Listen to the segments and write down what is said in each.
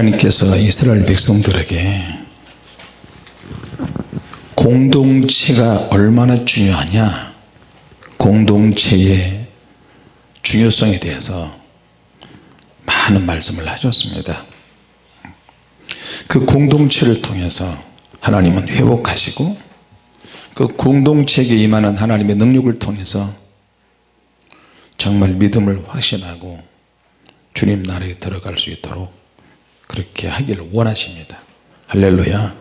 하나님께서 이스라엘 백성들에게 공동체가 얼마나 중요하냐 공동체의 중요성에 대해서 많은 말씀을 하셨습니다. 그 공동체를 통해서 하나님은 회복하시고 그 공동체에게 임하는 하나님의 능력을 통해서 정말 믿음을 확신하고 주님 나라에 들어갈 수 있도록 그렇게 하기를 원하십니다. 할렐루야.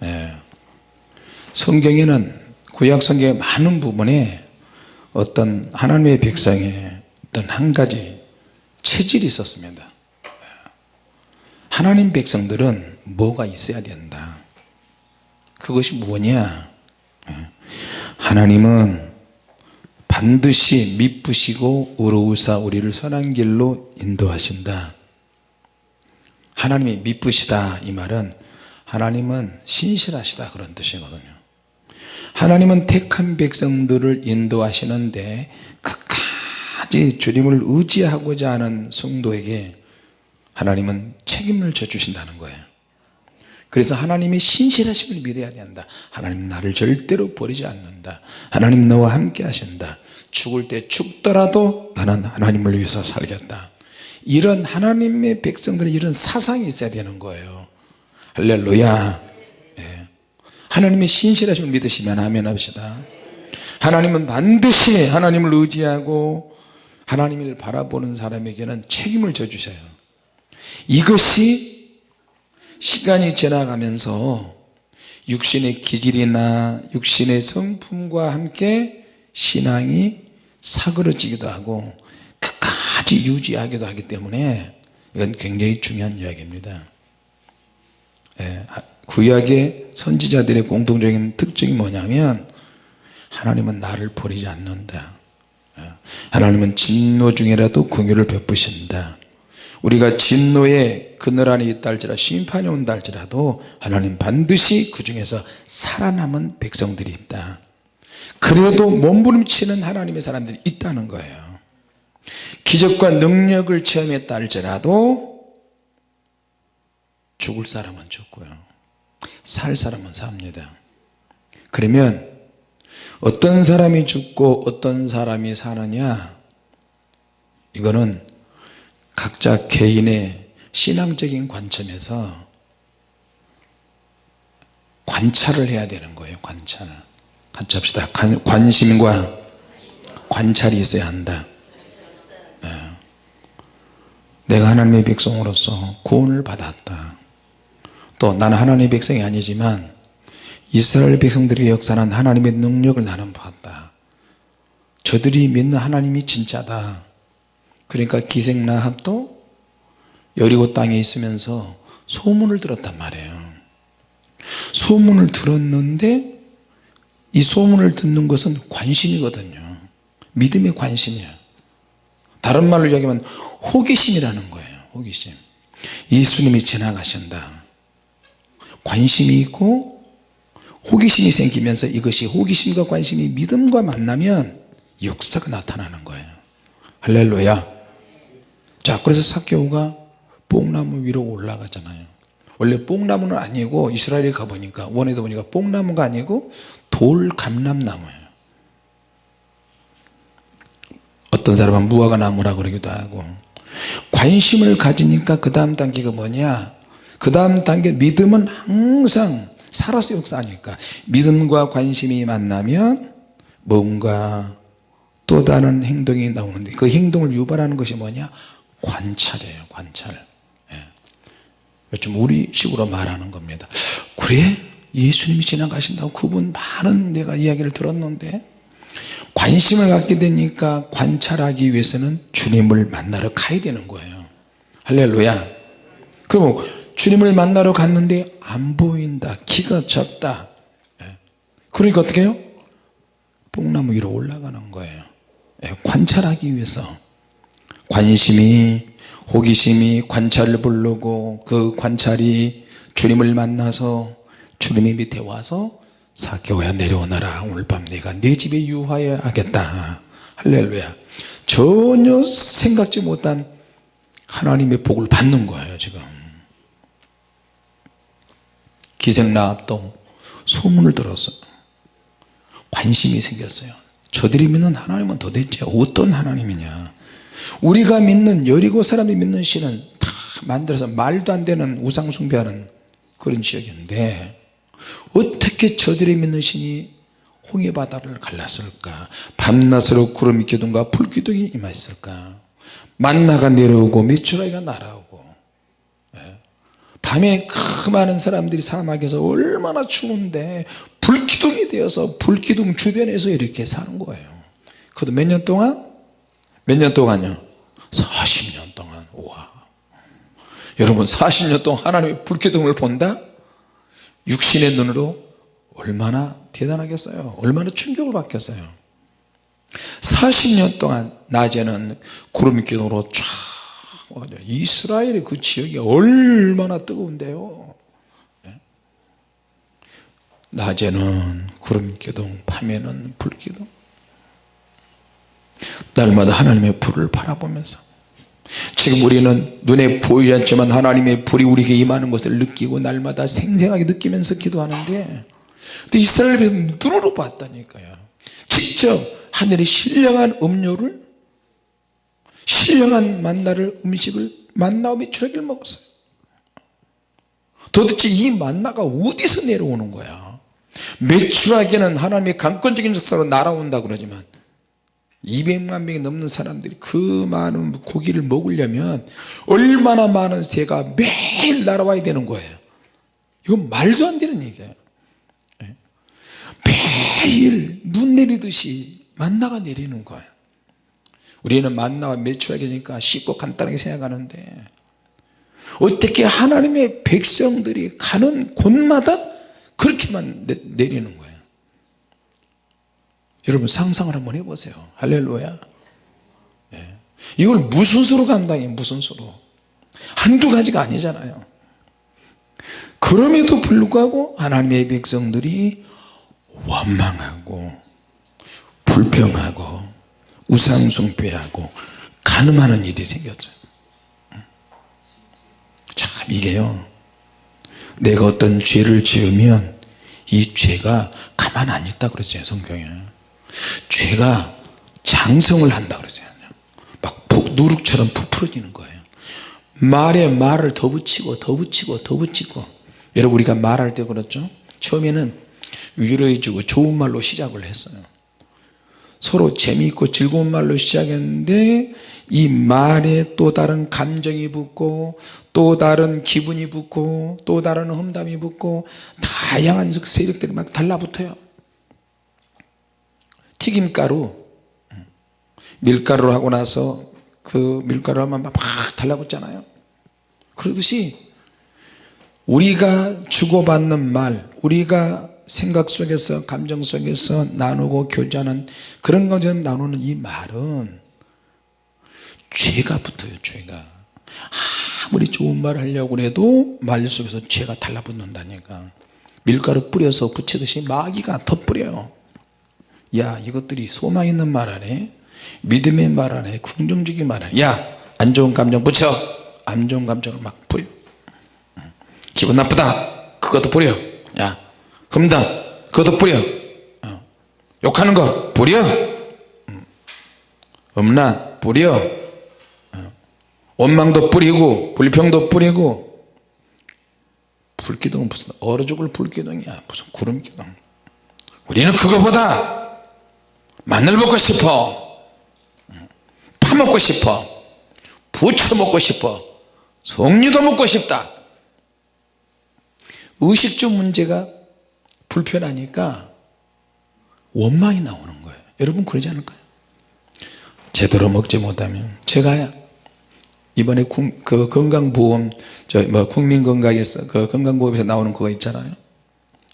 네. 성경에는 구약 성경의 많은 부분에 어떤 하나님의 백성의 어떤 한 가지 체질이 있었습니다. 하나님 백성들은 뭐가 있어야 된다? 그것이 뭐냐? 하나님은 반드시 미쁘시고 의로우사 우리를 선한 길로 인도하신다 하나님이 미쁘시다 이 말은 하나님은 신실하시다 그런 뜻이거든요. 하나님은 택한 백성들을 인도하시는데 끝까지 주님을 의지하고자 하는 성도에게 하나님은 책임을 져주신다는 거예요. 그래서 하나님의 신실하심을 믿어야 된다. 하나님 나를 절대로 버리지 않는다. 하나님 너와 함께 하신다. 죽을 때 죽더라도 나는 하나님을 위해서 살겠다 이런 하나님의 백성들은 이런 사상이 있어야 되는 거예요. 할렐루야. 네. 하나님의 신실하심을 믿으시면 아멘 합시다. 하나님은 반드시 하나님을 의지하고 하나님을 바라보는 사람에게는 책임을 져주셔요. 이것이 시간이 지나가면서 육신의 기질이나 육신의 성품과 함께 신앙이 사그러지기도 하고 끝까지 유지하기도 하기 때문에 이건 굉장히 중요한 이야기입니다. 예, 구약의 선지자들의 공통적인 특징이 뭐냐면 하나님은 나를 버리지 않는다. 예, 하나님은 진노 중에라도 긍휼을 베푸신다. 우리가 진노의 그늘 안에 있다 할지라 심판이 온다 할지라도 하나님 반드시 그 중에서 살아남은 백성들이 있다. 그래도 몸부림치는 하나님의 사람들이 있다는 거예요 기적과 능력을 체험했다 할지라도 죽을 사람은 죽고요. 살 사람은 삽니다. 그러면 어떤 사람이 죽고 어떤 사람이 사느냐? 이거는 각자 개인의 신앙적인 관점에서 관찰을 해야 되는 거예요 관찰. 같이 합시다. 관심과 관찰이 있어야 한다 네. 내가 하나님의 백성으로서 구원을 받았다. 또 나는 하나님의 백성이 아니지만 이스라엘 백성들의 역사는 하나님의 능력을 나는 봤다. 저들이 믿는 하나님이 진짜다. 그러니까 기생나합도 여리고 땅에 있으면서 소문을 들었단 말이에요. 소문을 들었는데 이 소문을 듣는 것은 관심이거든요. 믿음의 관심이야. 다른 말로 이야기하면 호기심이라는 거예요 호기심. 예수님이 지나가신다. 관심이 있고 호기심이 생기면서 이것이 호기심과 관심이 믿음과 만나면 역사가 나타나는 거예요. 할렐루야. 자 그래서 사케오가 뽕나무 위로 올라가잖아요. 원래 뽕나무는 아니고 이스라엘에 가보니까 원에도 보니까 뽕나무가 아니고 돌감람나무예요. 어떤 사람은 무화과나무라 그러기도 하고 관심을 가지니까 그 다음 단계가 뭐냐? 그 다음 단계 믿음은 항상 살아서 역사하니까. 믿음과 관심이 만나면 뭔가 또 다른 행동이 나오는데 그 행동을 유발하는 것이 뭐냐? 관찰이에요 관찰. 예. 좀 우리식으로 말하는 겁니다. 그래? 예수님이 지나가신다고 그분 많은 내가 이야기를 들었는데 관심을 갖게 되니까 관찰하기 위해서는 주님을 만나러 가야 되는 거예요. 할렐루야. 그럼 주님을 만나러 갔는데 안 보인다. 키가 작다. 예. 그러니까 어떻게 해요? 뽕나무 위로 올라가는 거예요. 예, 관찰하기 위해서. 관심이 호기심이 관찰을 부르고 그 관찰이 주님을 만나서 주님의 밑에 와서 사교야 내려오너라. 오늘 밤 내가 내 집에 유하여 하겠다. 할렐루야. 전혀 생각지 못한 하나님의 복을 받는 거예요 지금. 기생나합도 소문을 들었어요 관심이 생겼어요. 저들이 믿는 하나님은 도대체 어떤 하나님이냐? 우리가 믿는 여리고 사람이 믿는 신은 다 만들어서 말도 안 되는 우상 숭배하는 그런 지역인데 어떻게 저들이 믿는 신이 홍해 바다를 갈랐을까 밤낮으로 구름이 기둥과 불 기둥이 임했을까 만나가 내려오고 메추라기가 날아오고 예. 밤에 그 많은 사람들이 사막에서 얼마나 추운데 불기둥이 되어서 불기둥 주변에서 이렇게 사는 거예요 그것도 몇 년 동안? 몇 년 동안요? 40년 동안 와 여러분 40년 동안 하나님의 불기둥을 본다? 육신의 눈으로 얼마나 대단하겠어요? 얼마나 충격을 받겠어요? 40년 동안 낮에는 구름 기둥으로 쫙 이스라엘의 그 지역이 얼마나 뜨거운데요? 예? 낮에는 구름 기둥 밤에는 불 기둥. 날마다 하나님의 불을 바라보면서 지금 우리는 눈에 보이지 않지만 하나님의 불이 우리에게 임하는 것을 느끼고 날마다 생생하게 느끼면서 기도하는데 근데 이스라엘에서 눈으로 봤다니까요. 직접 하늘의 신령한 음료를 신령한 만나를 음식을 만나와 메추라기를 먹었어요. 도대체 이 만나가 어디서 내려오는 거야? 메추라기는 하나님의 강권적인 역사로 날아온다 그러지만 200만 명이 넘는 사람들이 그 많은 고기를 먹으려면 얼마나 많은 새가 매일 날아와야 되는 거예요. 이건 말도 안 되는 얘기예요. 예? 매일 눈 내리듯이 만나가 내리는 거예요. 우리는 만나와 매출하기니까 쉽고 간단하게 생각하는데 어떻게 하나님의 백성들이 가는 곳마다 그렇게만 내 리는 거예요 여러분 상상을 한번 해보세요. 할렐루야. 네. 이걸 무슨 수로 감당해? 무슨 수로? 한두 가지가 아니잖아요. 그럼에도 불구하고 하나님의 백성들이 원망하고 불평하고 우상숭배하고 가늠하는 일이 생겼죠. 참 이게요. 내가 어떤 죄를 지으면 이 죄가 가만 안 있다 그랬어요 성경에 죄가 장성을 한다 그러잖아요 막 누룩처럼 부풀어지는 거예요. 말에 말을 더 붙이고 더 붙이고 더 붙이고. 여러분 우리가 말할 때 그렇죠? 처음에는 위로해 주고 좋은 말로 시작을 했어요. 서로 재미있고 즐거운 말로 시작했는데 이 말에 또 다른 감정이 붙고 또 다른 기분이 붙고 또 다른 험담이 붙고 다양한 세력들이 막 달라붙어요 튀김가루. 밀가루를 하고 나서 그 밀가루 하면 막 달라붙잖아요. 그러듯이 우리가 주고받는 말 우리가 생각 속에서 감정 속에서 나누고 교제하는 그런 것을 나누는 이 말은 죄가 붙어요 죄가. 아무리 좋은 말 하려고 해도 말 속에서 죄가 달라붙는다니까. 밀가루 뿌려서 붙이듯이 마귀가 더 뿌려요 야 이것들이 소망 있는 말 하네 믿음의 말 하네 긍정적인 말 하네 야안 좋은 감정 붙여. 안 좋은 감정을 막 뿌려 기분 나쁘다. 그것도 뿌려. 야 흠다. 그것도 뿌려. 어. 욕하는 거 뿌려. 음란 뿌려. 어. 원망도 뿌리고 불평도 뿌리고. 불기둥은 무슨 얼어 죽을 불기둥이야? 무슨 구름기둥. 우리는 그거보다 마늘 먹고 싶어. 파먹고 싶어. 부추 먹고 싶어. 송류도 먹고 싶다. 의식주 문제가 불편하니까 원망이 나오는 거예요. 여러분 그러지 않을까요? 제대로 먹지 못하면 제가 이번에 그 건강보험 저 뭐 국민건강에서 그 건강보험에서 나오는 그거 있잖아요.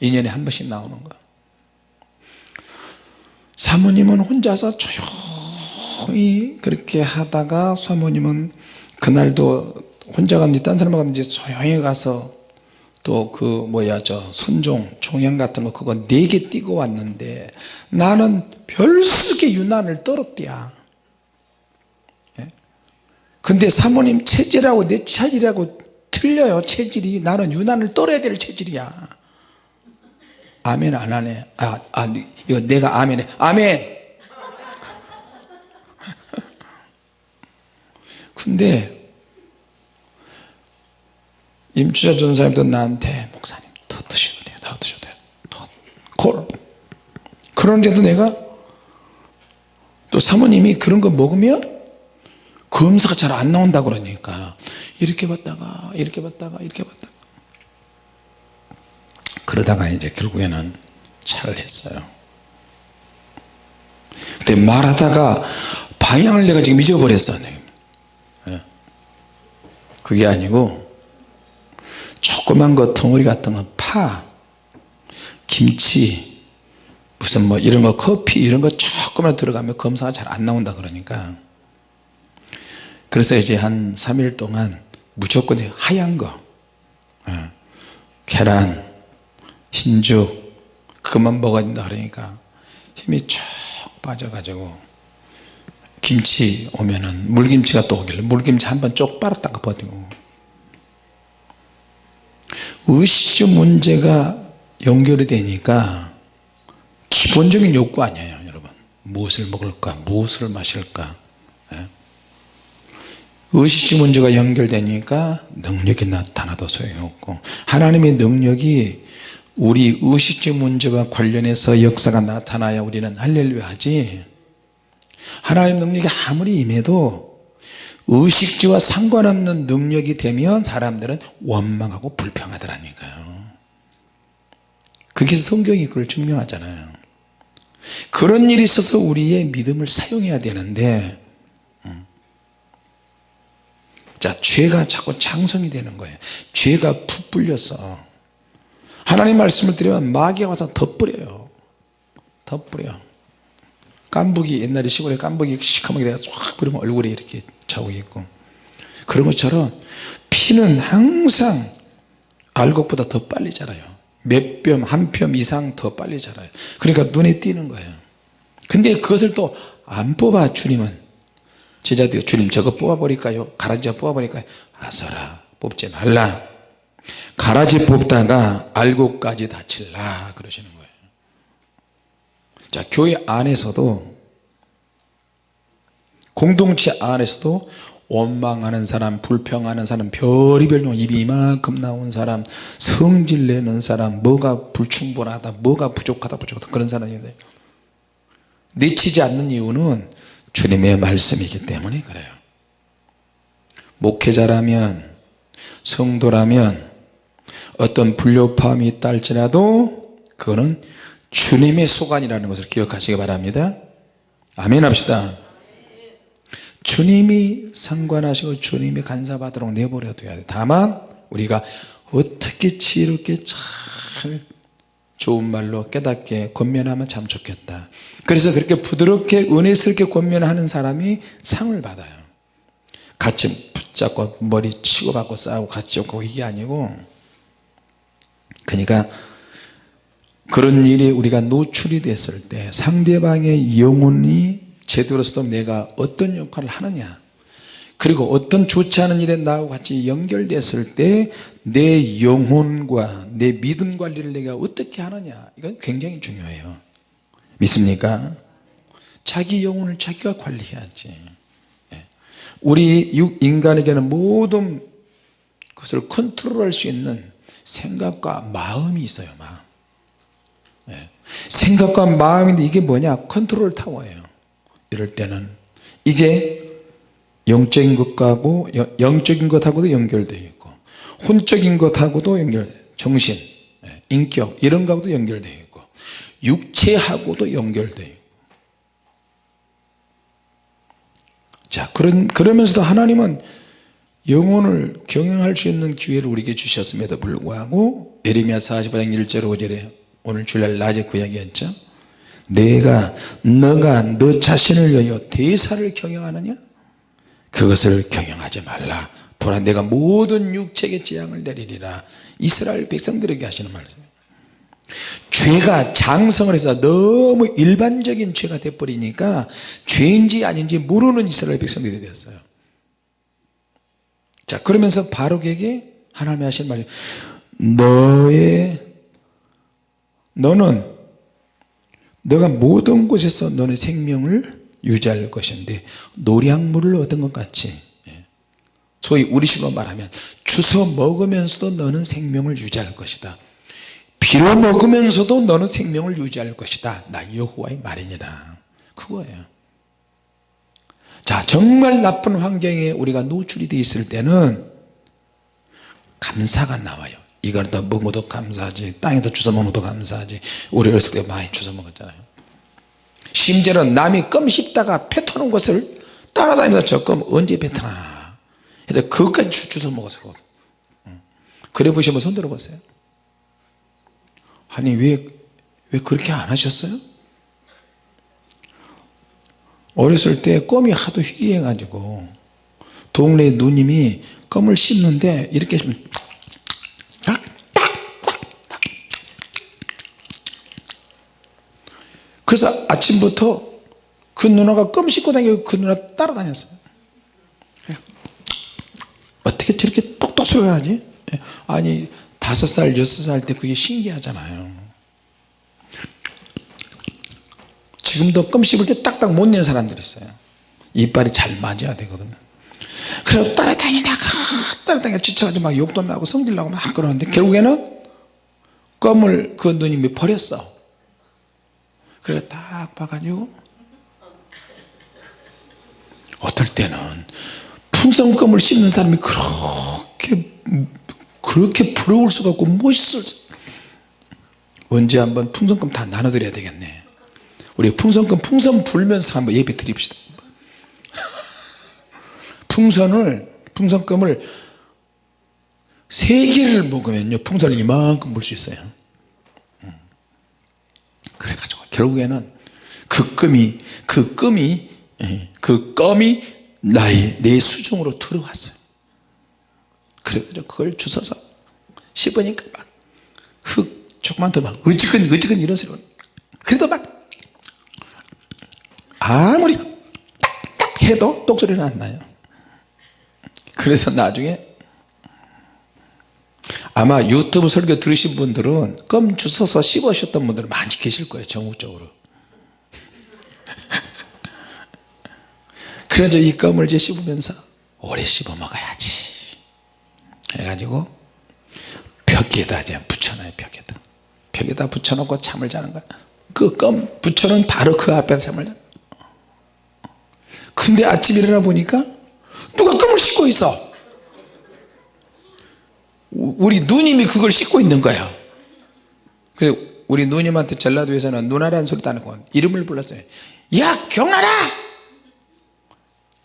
2년에 한 번씩 나오는 거 사모님은 혼자서 조용히 그렇게 하다가 사모님은 그날도 혼자 갔는지 딴 사람 갔는지 조용히 가서 또 그 뭐야 저 선종 종양 같은 거 그거 네 개 띄고 왔는데 나는 별수게 유난을 떨었대야. 예? 근데 사모님 체질하고 내 체질하고 틀려요 체질이. 나는 유난을 떨어야 될 체질이야 아멘 안 하네. 아, 아 이거 내가 아멘해. 아멘! 근데 임추자 전사님도 나한테 목사님 더 드셔도 돼요. 더 드셔도 돼요. 더콜. 그런데도 내가 또 사모님이 그런 거 먹으면 검사가 잘 안 나온다 그러니까 이렇게 봤다가 이렇게 봤다가 이렇게 봤다가 그러다가 이제 결국에는 차를 했어요. 근데 말하다가 방향을 내가 지금 잊어버렸어 예. 그게 아니고 조그만 거 덩어리 같은 거파 김치 무슨 뭐 이런 거 커피 이런 거 조금만 들어가면 검사가 잘 안 나온다 그러니까. 그래서 이제 한 3일 동안 무조건 하얀 거 어, 계란 흰죽 그것만 먹어야 된다 그러니까 힘이 쭉 빠져가지고 김치 오면은 물김치가 또 오길래 물김치 한 번 쪽 빨았다가 버티고 의식 문제가 연결이 되니까 기본적인 욕구 아니에요 여러분 무엇을 먹을까 무엇을 마실까 예? 의식 문제가 연결되니까 능력이 나타나도 소용없고 하나님의 능력이 우리 의식적 문제와 관련해서 역사가 나타나야 우리는 할렐루야 하지. 하나님 능력이 아무리 임해도 의식지와 상관없는 능력이 되면 사람들은 원망하고 불평하더라니까요. 그게 성경이 그걸 증명하잖아요. 그런 일이 있어서 우리의 믿음을 사용해야 되는데 음. 자 죄가 자꾸 장성이 되는 거예요. 죄가 푹불려서 하나님 말씀을 드리면 마귀가 와서 덧뿌려요. 덧뿌려. 깐부기 옛날에 시골에 깐부기 시커멓게 내가 쫙 뿌리면 얼굴에 이렇게 자국이 있고. 그런 것처럼 피는 항상 알곡보다 더 빨리 자라요. 몇 뼘 한 뼘 이상 더 빨리 자라요. 그러니까 눈에 띄는 거예요. 근데 그것을 또 안 뽑아 주님은. 제자들 주님 저거 뽑아버릴까요? 가라지 뽑아버릴까요? 아서라 뽑지 말라 가라지 뽑다가 알곡까지 다칠라 그러시는 거예요. 자 교회 안에서도 공동체 안에서도 원망하는 사람 불평하는 사람 별의별 종 입이 이만큼 나온 사람 성질 내는 사람 뭐가 불충분하다 뭐가 부족하다 부족하다 그런 사람인데 내치지 않는 이유는 주님의 말씀이기 때문에 그래요. 목회자라면 성도라면 어떤 불협화음이 있다 할지라도 그거는 주님의 소관이라는 것을 기억하시기 바랍니다. 아멘 합시다. 주님이 상관하시고 주님이 간사받도록 내버려 둬야 돼. 다만 우리가 어떻게 지혜롭게 잘 좋은 말로 깨닫게 권면하면 참 좋겠다. 그래서 그렇게 부드럽게 은혜스럽게 권면하는 사람이 상을 받아요. 같이 붙잡고 머리 치고 받고 싸우고 같이 없고 이게 아니고 그러니까 그런 일이 우리가 노출이 됐을 때 상대방의 영혼이 제대로서도 내가 어떤 역할을 하느냐 그리고 어떤 좋지 않은 일에 나하고 같이 연결됐을 때 내 영혼과 내 믿음 관리를 내가 어떻게 하느냐 이건 굉장히 중요해요 믿습니까? 자기 영혼을 자기가 관리해야지 예. 우리 인간에게는 모든 것을 컨트롤할 수 있는 생각과 마음이 있어요 마음. 예. 생각과 마음인데 이게 뭐냐? 컨트롤 타워예요. 이럴 때는 이게 영적인 것하고 영적인 것하고도 연결되어 있고 혼적인 것하고도 연결 정신 예, 인격 이런 거하고도 연결되어 있고 육체하고도 연결되어 있고. 자 그런 그러면서도 하나님은 영혼을 경영할 수 있는 기회를 우리에게 주셨음에도 불구하고 에레미야 45장 1절 5절에 오늘 주일날 낮에 그 이야기했죠. 내가 너가 너 자신을 위하여 대사를 경영하느냐? 그것을 경영하지 말라. 보라 내가 모든 육체의 재앙을 내리리라. 이스라엘 백성들에게 하시는 말이에요 죄가 장성을 해서 너무 일반적인 죄가 돼버리니까 죄인지 아닌지 모르는 이스라엘 백성들이 되었어요 자 그러면서 바룩에게 하나님이 하신 말이 너의 너는 너가 모든 곳에서 너는 생명을 유지할 것인데 노량물을 얻은 것 같이. 예. 소위 우리식으로 말하면 주워 먹으면서도 너는 생명을 유지할 것이다. 빌어 먹으면서도 너는 생명을 유지할 것이다. 나 여호와의 말이니라. 그거예요 자 정말 나쁜 환경에 우리가 노출이 되어 있을 때는 감사가 나와요. 이걸 더 먹어도 감사하지 땅에도 주워 먹어도 감사하지 우리 어렸을 때 많이 주워 먹었잖아요. 심지어는 남이 껌 씹다가 뱉어놓은 것을 따라다니면서 저 껌 언제 뱉어나. 그것까지 주- 주워 먹었어요 그래 보시면 손 들어 보세요. 아니 왜, 왜 그렇게 안 하셨어요? 어렸을 때 껌이 하도 희귀해 가지고 동네 누님이 껌을 씹는데 이렇게 딱. 그래서 아침부터 그 누나가 껌 씹고 다니고 그 누나 따라다녔어요 어떻게 저렇게 똑똑 소리가 나지 예. 아니 다섯 살 여섯 살 때 그게 신기하잖아요 지금도 껌 씹을 때 딱딱 못 내는 사람들이 있어요. 이빨이 잘 맞아야 되거든요. 그래서 따라다니다가. 따라다니다가 지쳐가지고 막 욕도 나고 성질 나고 막 그러는데 결국에는 껌을 그 누님이 버렸어. 그래 딱 봐가지고. 어떨 때는 풍선껌을 씹는 사람이 그렇게 그렇게 부러울 수가 없고 멋있을 수- 언제 한번 풍선껌 다 나눠드려야 되겠네 우리 풍선껌 풍선 불면서 한번 예배 드립시다. 풍선을 풍선껌을 세 개를 먹으면요 풍선을 이만큼 불 수 있어요. 음. 그래가지고 결국에는 그 껌이 그 껌이 예, 그 껌이 나의 내 수중으로 들어왔어요. 그래가지고 그걸 주워서 씹으니까 막 흙 조금만 더막 어지근 어지근 이런 소리 그래도 막 아무리 딱딱 해도 똑소리는 안 나요. 그래서 나중에 아마 유튜브 설교 들으신 분들은 껌 주워서 씹으셨던 분들 많이 계실 거예요 전국적으로. 그래서 이 껌을 이제 씹으면서 오래 씹어 먹어야지. 해가지고 벽에다 이제 붙여놔요 벽에다. 벽에다 붙여놓고 잠을 자는 거야. 그 껌 붙여놓은 바로 그 앞에서 잠을 자 근데 아침 일어나 보니까 누가 껌을 씹고 있어? 우- 우리 누님이 그걸 씹고 있는 거야. 그래서 우리 누님한테 전라도에서는 누나라는 소리도 안 하고 이름을 불렀어요. 야 경나라!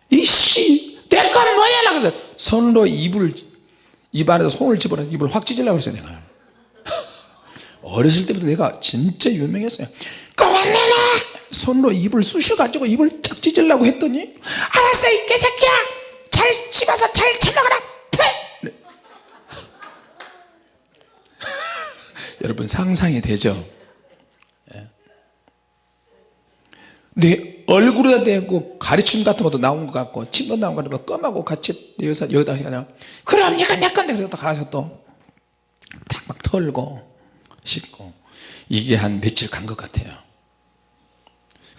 이씨 내 건 뭐야? 나 그래 손으로 입을 입 안에서 손을 집어넣어. 입을 확 찢으려고 그랬어요 내가. 어렸을 때부터 내가 진짜 유명했어요. 그만 내놔 손으로 입을 쑤셔가지고 입을 쫙 찢으려고 했더니 알았어 이 개새끼야 잘 씹어서 잘 처먹어라 푸! 네. 여러분 상상이 되죠 예. 내 얼굴에다 대고 가르침 같은 것도 나온 것 같고 침도 나온 것 같고 껌하고 같이 여기서 여기다 그냥 그럼 이거 내 건데 그래서 또 가서 또 탁 막 털고 씻고 이게 한 며칠 간 것 같아요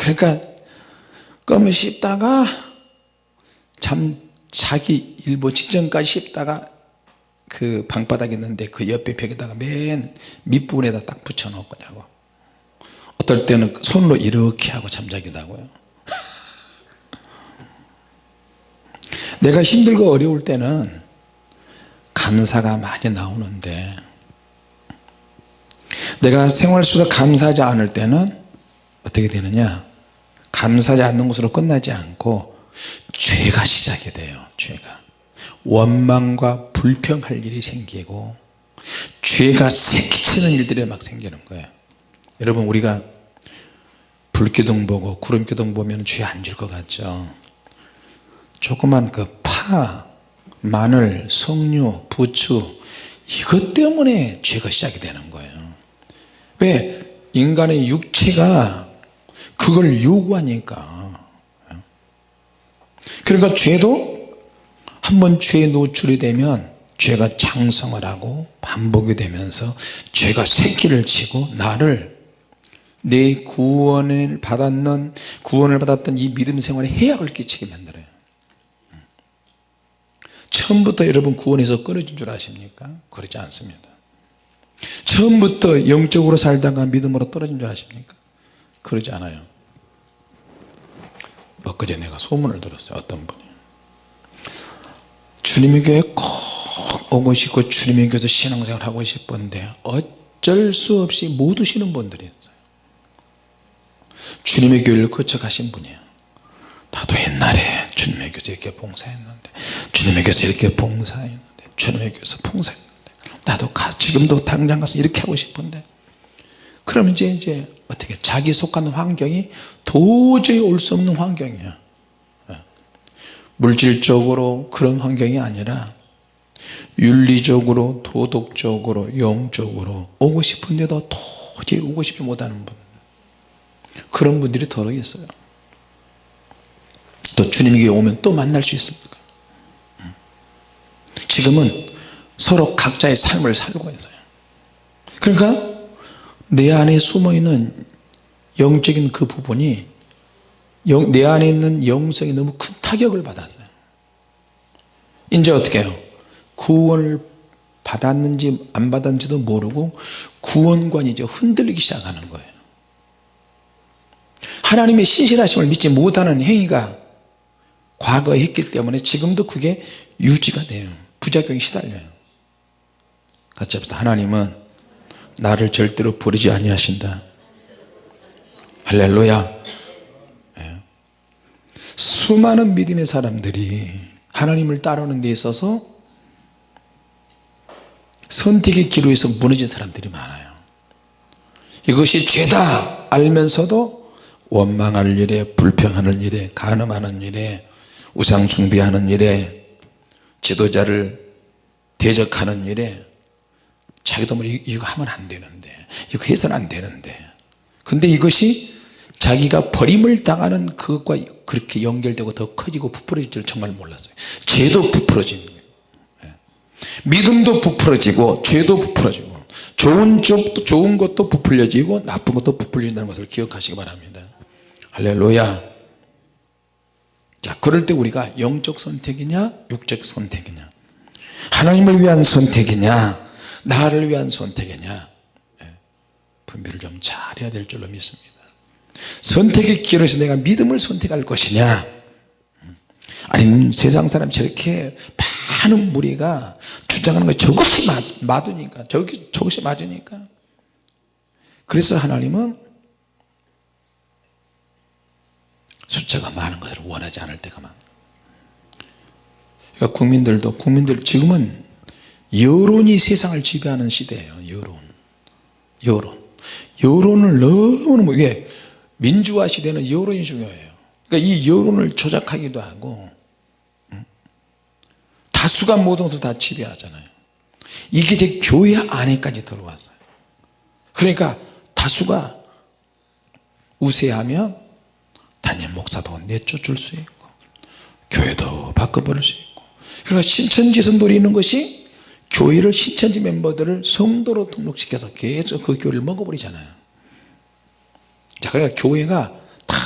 그러니까 껌을 씹다가 잠 자기 일보 직전까지 씹다가 그 방바닥에 있는데 그 옆에 벽에다가 맨 밑부분에다 딱 붙여 놓고 자고. 어떨 때는 손으로 이렇게 하고 잠자기도 하고요. 내가 힘들고 어려울 때는 감사가 많이 나오는데 내가 생활 속에서 감사하지 않을 때는 어떻게 되느냐 감사하지 않는 것으로 끝나지 않고 죄가 시작이 돼요 죄가. 원망과 불평할 일이 생기고 죄가 새끼치는 일들이 막 생기는 거예요. 여러분 우리가 불기둥 보고 구름기둥 보면 죄 안 줄 것 같죠? 조그만 그 파, 마늘, 석류, 부추 이것 때문에 죄가 시작이 되는 거예요. 왜? 인간의 육체가 그걸 요구하니까 그러니까 죄도 한번 죄에 노출이 되면 죄가 장성을 하고 반복이 되면서 죄가 새끼를 치고 나를 내 구원을 받았는 구원을 받았던 이 믿음 생활에 해악을 끼치게 만들어요 처음부터 여러분 구원에서 끊어진 줄 아십니까? 그렇지 않습니다 처음부터 영적으로 살다가 믿음으로 떨어진 줄 아십니까? 그러지 않아요 엊그제 내가 소문을 들었어요. 어떤 분이. 주님의 교회 꼭 오고 싶고 주님의 교회에서 신앙생활 하고 싶은데 어쩔 수 없이 못 오시는 분들이었어요. 주님의 교회를 거쳐 가신 분이에요. 나도 옛날에 주님의 교회에서 이렇게 봉사했는데 주님의 교회에서 이렇게 봉사했는데 주님의 교회에서 봉사했는데 나도 가, 지금도 당장 가서 이렇게 하고 싶은데 그럼 이제 이제 어떻게 자기 속한 환경이 도저히 올 수 없는 환경이야. 예. 물질적으로 그런 환경이 아니라 윤리적으로 도덕적으로 영적으로 오고 싶은데도 도저히 오고 싶지 못하는 분. 그런 분들이 더러 있어요. 또 주님에게 오면 또 만날 수 있습니까 음. 지금은 서로 각자의 삶을 살고 있어요. 그러니까 내 안에 숨어있는 영적인 그 부분이 영, 내 안에 있는 영성이 너무 큰 타격을 받았어요. 이제 어떻게 해요? 구원을 받았는지 안 받았는지도 모르고 구원관이 이제 흔들리기 시작하는 거예요. 하나님의 신실하심을 믿지 못하는 행위가 과거에 했기 때문에 지금도 그게 유지가 돼요. 부작용이 시달려요. 같이 합시다. 하나님은 나를 절대로 버리지 아니하신다. 할렐루야. 예. 수많은 믿음의 사람들이 하나님을 따르는 데 있어서 선택의 기로에서 무너진 사람들이 많아요. 이것이 죄다 알면서도 원망할 일에 불평하는 일에 간음하는 일에 우상 숭배하는 일에 지도자를 대적하는 일에 자기도 뭐 이거 하면 안 되는데 이거 해서는 안 되는데. 근데 이것이 자기가 버림을 당하는 그것과 그렇게 연결되고 더 커지고 부풀어질 줄 정말 몰랐어요. 죄도 부풀어지는 거예요. 예. 믿음도 부풀어지고 죄도 부풀어지고 좋은 쪽도 좋은 것도 부풀려지고 나쁜 것도 부풀린다는 것을 기억하시기 바랍니다. 할렐루야. 자 그럴 때 우리가 영적 선택이냐 육적 선택이냐 하나님을 위한 선택이냐 나를 위한 선택이냐? 예, 분별을 좀 잘해야 될 줄로 믿습니다. 선택의 기로에서 내가 믿음을 선택할 것이냐? 아니면 세상 사람이 저렇게 많은 무리가 주장하는 거 저것이 맞, 으니까 저것이, 저것이 맞으니까. 그래서 하나님은 숫자가 많은 것을 원하지 않을 때가 많아 그러니까 국민들도 국민들 지금은 여론이 세상을 지배하는 시대예요 여론. 여론. 여론을 너무너무 이게 민주화 시대는 여론이 중요해요. 그러니까 이 여론을 조작하기도 하고 다수가 모든 것을 다 지배하잖아요. 이게 제 교회 안에까지 들어왔어요. 그러니까 다수가 우세하면 담임 목사도 내쫓을 수 있고 교회도 바꿔버릴 수 있고 그러니까 신천지에서 노리는 것이 교회를 신천지 멤버들을 성도로 등록시켜서 계속 그 교회를 먹어버리잖아요. 자 그러니까 교회가 다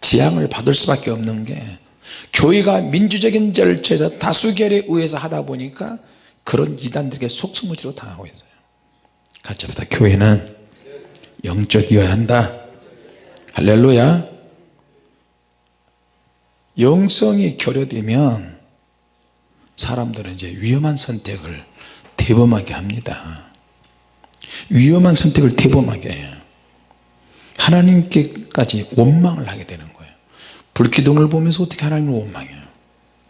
지향을 받을 수밖에 없는 게 교회가 민주적인 절차에서 다수결에 의해서 하다 보니까 그런 이단들에게 속수무지로 당하고 있어요. 같이 합시다. 교회는 영적이어야 한다. 할렐루야. 영성이 결여되면 사람들은 이제 위험한 선택을 대범하게 합니다. 위험한 선택을 대범하게 해요. 하나님께까지 원망을 하게 되는 거예요. 불기둥을 보면서 어떻게 하나님을 원망해요?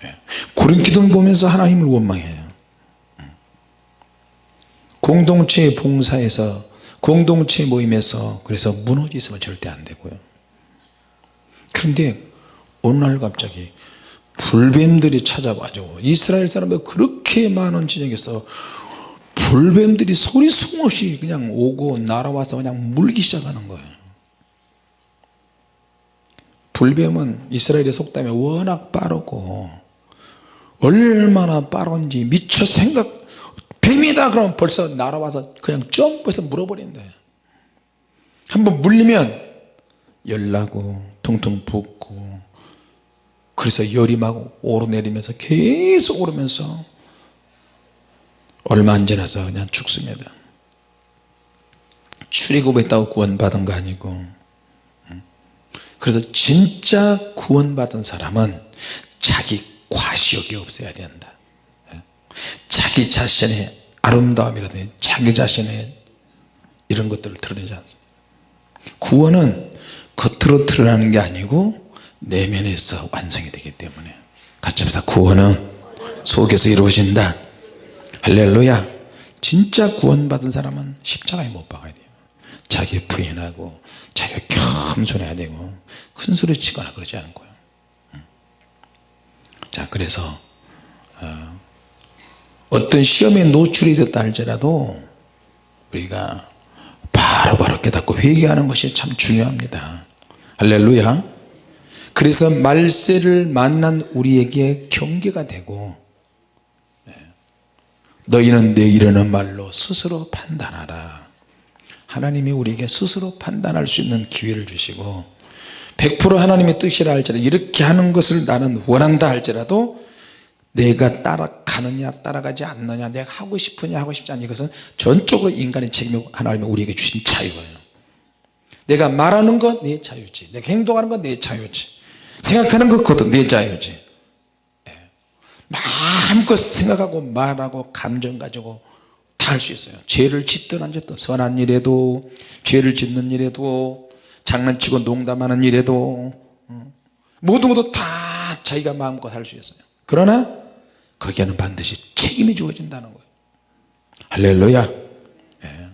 예. 구름 기둥을 보면서 하나님을 원망해요. 공동체 봉사에서 공동체 모임에서 그래서 무너지으면 절대 안 되고요. 그런데 어느 날 갑자기 불뱀들이 찾아와죠 이스라엘 사람들 그렇게 많은 지역에서 불뱀들이 소리 숨없이 그냥 오고 날아와서 그냥 물기 시작하는 거예요. 불뱀은 이스라엘의 속담에 워낙 빠르고 얼마나 빠른지 미처 생각 뱀이다 그러면 벌써 날아와서 그냥 점프해서 물어버린대. 한번 물리면 열나고 퉁퉁 붓고 그래서 열이 막 오르내리면서 계속 오르면서 얼마 안 지나서 그냥 죽습니다. 출애굽했다고 구원받은 거 아니고. 그래서 진짜 구원받은 사람은 자기 과시욕이 없어야 된다. 자기 자신의 아름다움이라든지 자기 자신의 이런 것들을 드러내지 않습니다. 구원은 겉으로 드러나는 게 아니고 내면에서 완성이 되기 때문에 같이 합시다 구원은 속에서 이루어진다. 할렐루야. 진짜 구원받은 사람은 십자가에 못 박아야 돼요. 자기 부인하고 자기가 겸손해야 되고 큰 소리 치거나 그러지 않고요. 자 그래서 어, 어떤 시험에 노출이 됐다 할지라도 우리가 바로바로 바로 깨닫고 회개하는 것이 참 중요합니다. 할렐루야 그래서 말세를 만난 우리에게 경계가 되고 네. 너희는 내 이르는 말로 스스로 판단하라. 하나님이 우리에게 스스로 판단할 수 있는 기회를 주시고 100% 하나님의 뜻이라 할지라도 이렇게 하는 것을 나는 원한다 할지라도 내가 따라가느냐 따라가지 않느냐 내가 하고 싶으냐 하고 싶지 않냐 이것은 전적으로 인간의 책임이고 하나님이 우리에게 주신 자유예요. 내가 말하는 것내 자유지 내가 행동하는 것내 자유지 생각하는 것 그것도 내 자유지 예. 마음껏 생각하고 말하고 감정 가지고 다 할 수 있어요 죄를 짓든 안 짓든 선한 일에도 죄를 짓는 일에도 장난치고 농담하는 일에도 어. 모두 모두 다 자기가 마음껏 할 수 있어요 그러나 거기에는 반드시 책임이 주어진다는 거예요 할렐루야 예.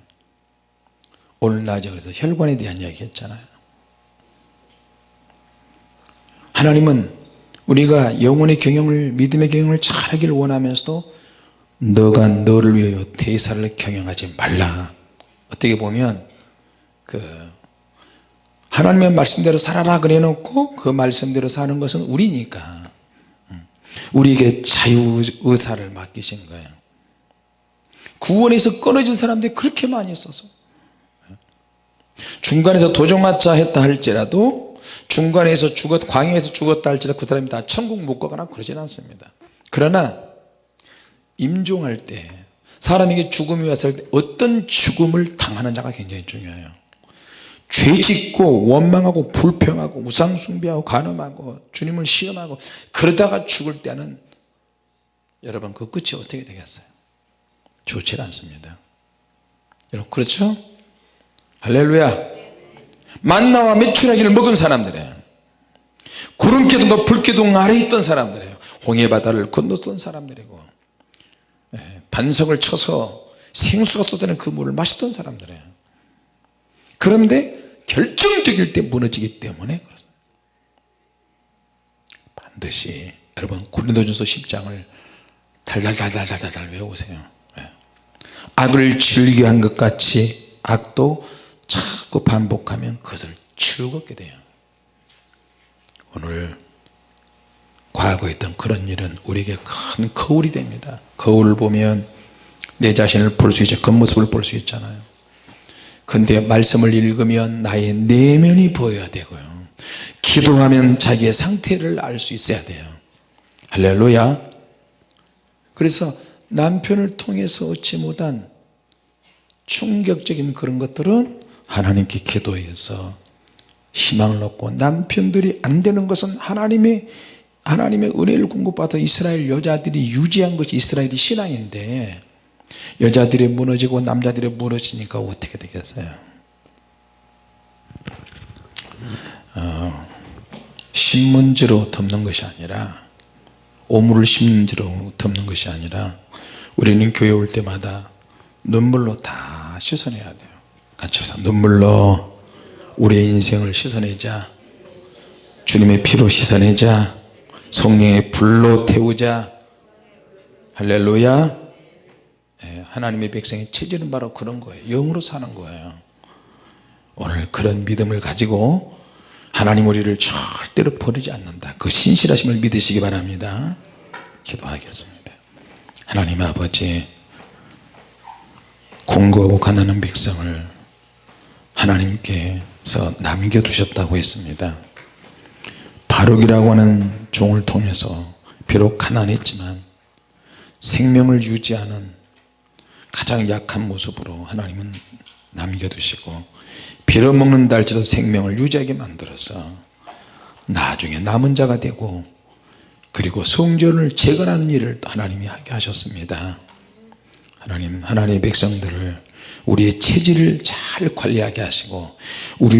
오늘 낮에 그래서 혈관에 대한 이야기 했잖아요 하나님은 우리가 영혼의 경영을 믿음의 경영을 잘 하기를 원하면서도 너가 너를 위하여 대사를 경영하지 말라. 어떻게 보면 그 하나님의 말씀대로 살아라 그래 놓고 그 말씀대로 사는 것은 우리니까. 음, 우리에게 자유의사를 맡기신 거예요. 구원에서 끊어진 사람들이 그렇게 많이 있어서. 중간에서 도종마차 했다 할지라도 중간에서 죽었 광야에서 죽었다 할지라도 그 사람이 다 천국 못 가거나 그러진 않습니다. 그러나 임종할 때 사람에게 죽음이 왔을 때 어떤 죽음을 당하느냐가 굉장히 중요해요. 죄 짓고 원망하고 불평하고 우상숭배하고 간음하고 주님을 시험하고 그러다가 죽을 때는 여러분 그 끝이 어떻게 되겠어요? 좋지 않습니다. 여러분 그렇죠? 할렐루야 만나와 메추라기를 먹은 사람들이에요 구름기둥과 불기둥 아래 있던 사람들이에요 홍해바다를 건넜던 사람들이고 예, 반석을 쳐서 생수가 쏟아내는 그 물을 마셨던 사람들이에요 그런데 결정적일 때 무너지기 때문에 그렇습니다. 반드시 여러분 고린도전서 10장을 달달달달달달 외우세요. 예. 악을 즐겨한 것 같이 악도 자꾸 반복하면 그것을 즐겁게 돼요. 오늘 과거에 있던 그런 일은 우리에게 큰 거울이 됩니다. 거울을 보면 내 자신을 볼 수 있죠. 겉모습을 볼 수 있잖아요. 근데 말씀을 읽으면 나의 내면이 보여야 되고요. 기도하면 자기의 상태를 알 수 있어야 돼요. 할렐루야. 그래서 남편을 통해서 얻지 못한 충격적인 그런 것들은 하나님께 기도해서 희망을 얻고 남편들이 안 되는 것은 하나님의 하나님의 은혜를 공급받아 이스라엘 여자들이 유지한 것이 이스라엘의 신앙인데 여자들이 무너지고 남자들이 무너지니까 어떻게 되겠어요? 어, 신문지로 덮는 것이 아니라 오물을 심지로 덮는 것이 아니라 우리는 교회 올 때마다 눈물로 다 씻어내야 돼요 같이 눈물로 우리의 인생을 씻어내자. 주님의 피로 씻어내자. 성령의 불로 태우자. 할렐루야. 예, 하나님의 백성의 체질은 바로 그런 거예요. 영으로 사는 거예요. 오늘 그런 믿음을 가지고 하나님 우리를 절대로 버리지 않는다. 그 신실하심을 믿으시기 바랍니다. 기도하겠습니다. 하나님 아버지 공고하고 가난한 백성을 하나님께서 남겨두셨다고 했습니다. 바룩이라고 하는 종을 통해서 비록 가난했지만 생명을 유지하는 가장 약한 모습으로 하나님은 남겨두시고 빌어먹는다 할지라도 생명을 유지하게 만들어서 나중에 남은 자가 되고 그리고 성전을 재건하는 일을 또 하나님이 하게 하셨습니다. 하나님 하나님의 백성들을 우리의 체질을 잘 관리하게 하시고 우리